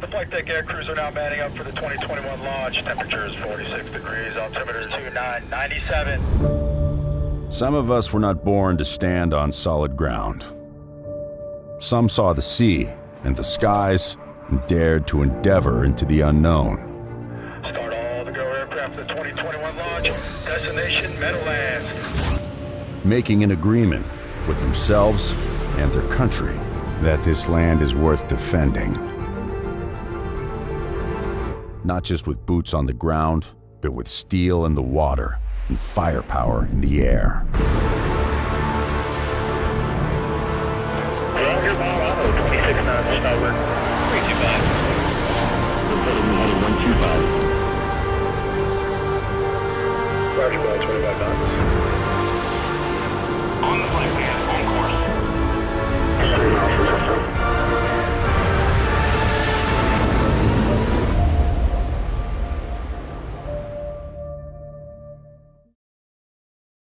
the flight deck air crews are now manning up for the 2021 launch. Temperature is 46 degrees, altimeter 2997. Some of us were not born to stand on solid ground. Some saw the sea and the skies and dared to endeavor into the unknown. Start all the go aircraft for the 2021 launch. Destination Meadowlands. making an agreement with themselves and their country that this land is worth defending. Not just with boots on the ground, but with steel in the water and firepower in the air. Roger, Bravo, 26 knots, starboard. 325. Roger, Bravo, 25 knots.